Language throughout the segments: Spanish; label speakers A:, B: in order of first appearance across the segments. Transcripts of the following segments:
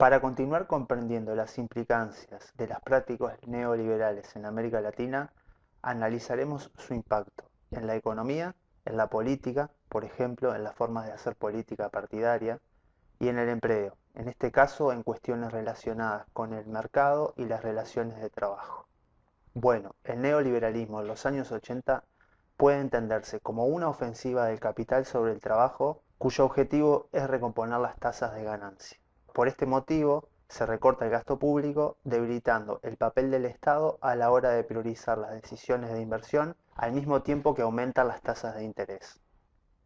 A: Para continuar comprendiendo las implicancias de las prácticas neoliberales en América Latina, analizaremos su impacto en la economía, en la política, por ejemplo, en las formas de hacer política partidaria, y en el empleo, en este caso en cuestiones relacionadas con el mercado y las relaciones de trabajo. Bueno, el neoliberalismo en los años 80 puede entenderse como una ofensiva del capital sobre el trabajo cuyo objetivo es recomponer las tasas de ganancia. Por este motivo, se recorta el gasto público, debilitando el papel del Estado a la hora de priorizar las decisiones de inversión al mismo tiempo que aumentan las tasas de interés.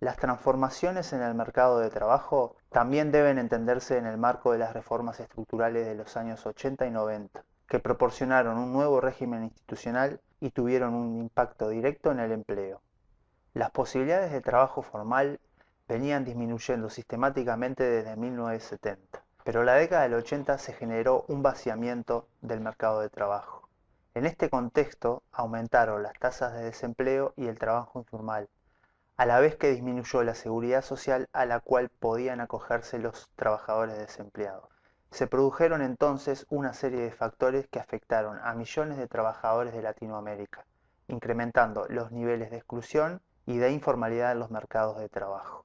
A: Las transformaciones en el mercado de trabajo también deben entenderse en el marco de las reformas estructurales de los años 80 y 90, que proporcionaron un nuevo régimen institucional y tuvieron un impacto directo en el empleo. Las posibilidades de trabajo formal venían disminuyendo sistemáticamente desde 1970, pero la década del 80 se generó un vaciamiento del mercado de trabajo. En este contexto aumentaron las tasas de desempleo y el trabajo informal, a la vez que disminuyó la seguridad social a la cual podían acogerse los trabajadores desempleados. Se produjeron entonces una serie de factores que afectaron a millones de trabajadores de Latinoamérica, incrementando los niveles de exclusión y de informalidad en los mercados de trabajo.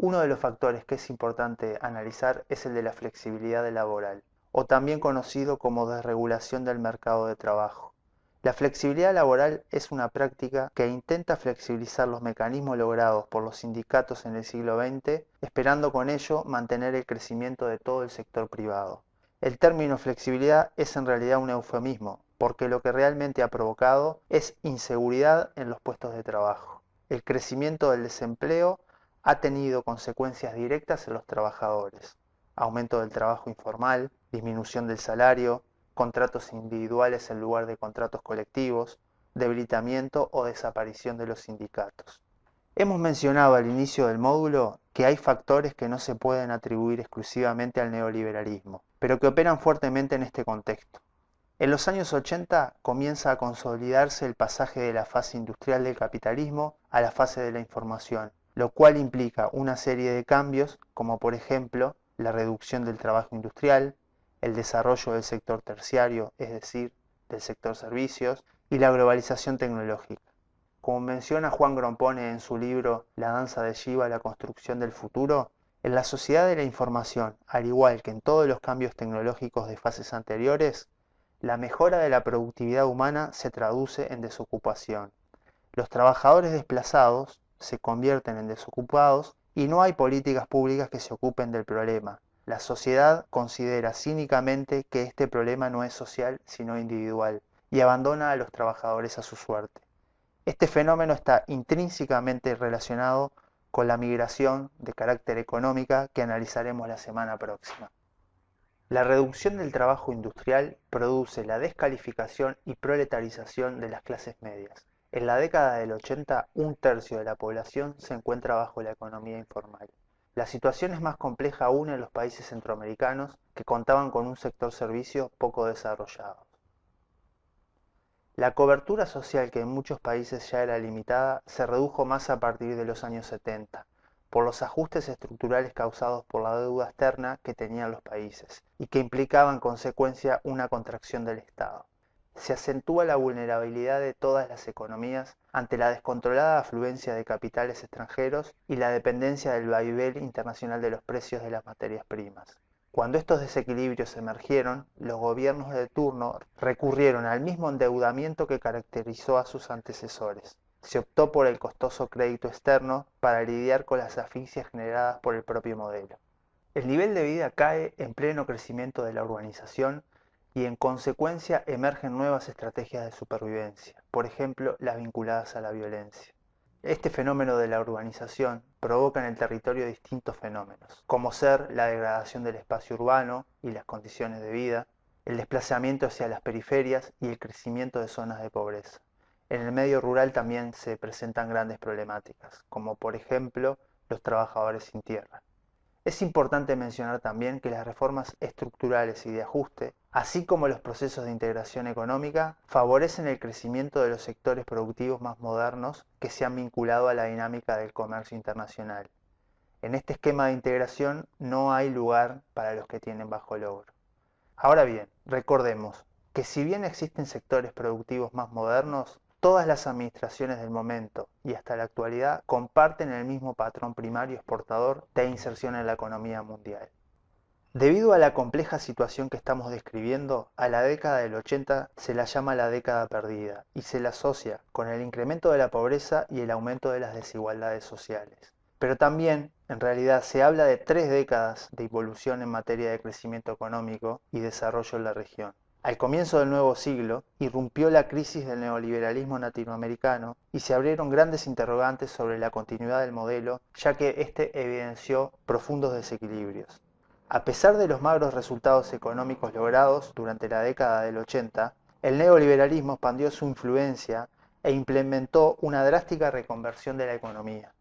A: Uno de los factores que es importante analizar es el de la flexibilidad laboral, o también conocido como desregulación del mercado de trabajo. La flexibilidad laboral es una práctica que intenta flexibilizar los mecanismos logrados por los sindicatos en el siglo XX, esperando con ello mantener el crecimiento de todo el sector privado. El término flexibilidad es en realidad un eufemismo, porque lo que realmente ha provocado es inseguridad en los puestos de trabajo. El crecimiento del desempleo ha tenido consecuencias directas en los trabajadores. Aumento del trabajo informal, disminución del salario, contratos individuales en lugar de contratos colectivos, debilitamiento o desaparición de los sindicatos. Hemos mencionado al inicio del módulo que hay factores que no se pueden atribuir exclusivamente al neoliberalismo, pero que operan fuertemente en este contexto. En los años 80 comienza a consolidarse el pasaje de la fase industrial del capitalismo a la fase de la información, lo cual implica una serie de cambios como por ejemplo la reducción del trabajo industrial, el desarrollo del sector terciario, es decir, del sector servicios, y la globalización tecnológica. Como menciona Juan Grompone en su libro La danza de Shiva, la construcción del futuro, en la sociedad de la información, al igual que en todos los cambios tecnológicos de fases anteriores, la mejora de la productividad humana se traduce en desocupación. Los trabajadores desplazados se convierten en desocupados y no hay políticas públicas que se ocupen del problema, la sociedad considera cínicamente que este problema no es social sino individual y abandona a los trabajadores a su suerte. Este fenómeno está intrínsecamente relacionado con la migración de carácter económica que analizaremos la semana próxima. La reducción del trabajo industrial produce la descalificación y proletarización de las clases medias. En la década del 80, un tercio de la población se encuentra bajo la economía informal. La situación es más compleja aún en los países centroamericanos que contaban con un sector servicio poco desarrollado. La cobertura social que en muchos países ya era limitada se redujo más a partir de los años 70, por los ajustes estructurales causados por la deuda externa que tenían los países y que implicaban en consecuencia una contracción del Estado se acentúa la vulnerabilidad de todas las economías ante la descontrolada afluencia de capitales extranjeros y la dependencia del vaivén internacional de los precios de las materias primas. Cuando estos desequilibrios emergieron, los gobiernos de turno recurrieron al mismo endeudamiento que caracterizó a sus antecesores. Se optó por el costoso crédito externo para lidiar con las asfixias generadas por el propio modelo. El nivel de vida cae en pleno crecimiento de la urbanización y en consecuencia emergen nuevas estrategias de supervivencia, por ejemplo las vinculadas a la violencia. Este fenómeno de la urbanización provoca en el territorio distintos fenómenos, como ser la degradación del espacio urbano y las condiciones de vida, el desplazamiento hacia las periferias y el crecimiento de zonas de pobreza. En el medio rural también se presentan grandes problemáticas, como por ejemplo los trabajadores sin tierra. Es importante mencionar también que las reformas estructurales y de ajuste, así como los procesos de integración económica, favorecen el crecimiento de los sectores productivos más modernos que se han vinculado a la dinámica del comercio internacional. En este esquema de integración no hay lugar para los que tienen bajo logro. Ahora bien, recordemos que si bien existen sectores productivos más modernos, todas las administraciones del momento y hasta la actualidad comparten el mismo patrón primario exportador de inserción en la economía mundial. Debido a la compleja situación que estamos describiendo, a la década del 80 se la llama la década perdida y se la asocia con el incremento de la pobreza y el aumento de las desigualdades sociales. Pero también, en realidad, se habla de tres décadas de evolución en materia de crecimiento económico y desarrollo en la región. Al comienzo del nuevo siglo, irrumpió la crisis del neoliberalismo latinoamericano y se abrieron grandes interrogantes sobre la continuidad del modelo, ya que éste evidenció profundos desequilibrios. A pesar de los magros resultados económicos logrados durante la década del 80, el neoliberalismo expandió su influencia e implementó una drástica reconversión de la economía.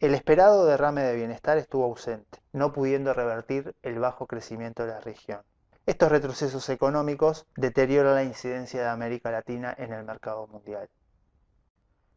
A: El esperado derrame de bienestar estuvo ausente, no pudiendo revertir el bajo crecimiento de la región. Estos retrocesos económicos deterioran la incidencia de América Latina en el mercado mundial.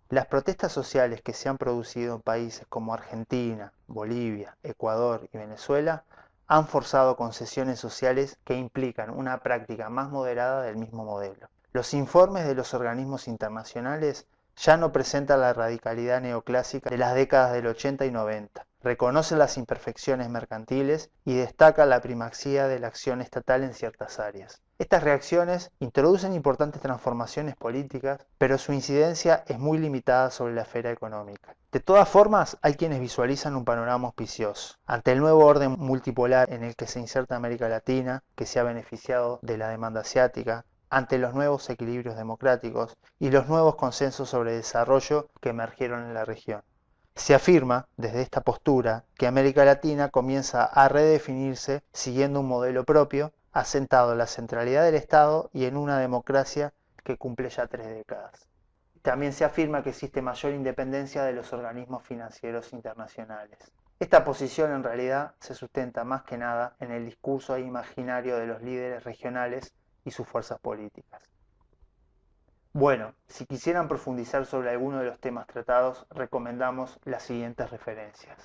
A: Las protestas sociales que se han producido en países como Argentina, Bolivia, Ecuador y Venezuela han forzado concesiones sociales que implican una práctica más moderada del mismo modelo. Los informes de los organismos internacionales ya no presentan la radicalidad neoclásica de las décadas del 80 y 90. Reconocen las imperfecciones mercantiles y destacan la primacía de la acción estatal en ciertas áreas. Estas reacciones introducen importantes transformaciones políticas, pero su incidencia es muy limitada sobre la esfera económica. De todas formas, hay quienes visualizan un panorama auspicioso. Ante el nuevo orden multipolar en el que se inserta América Latina, que se ha beneficiado de la demanda asiática, ante los nuevos equilibrios democráticos y los nuevos consensos sobre desarrollo que emergieron en la región. Se afirma desde esta postura que América Latina comienza a redefinirse siguiendo un modelo propio asentado en la centralidad del Estado y en una democracia que cumple ya tres décadas. También se afirma que existe mayor independencia de los organismos financieros internacionales. Esta posición en realidad se sustenta más que nada en el discurso imaginario de los líderes regionales y sus fuerzas políticas. Bueno, si quisieran profundizar sobre alguno de los temas tratados, recomendamos las siguientes referencias.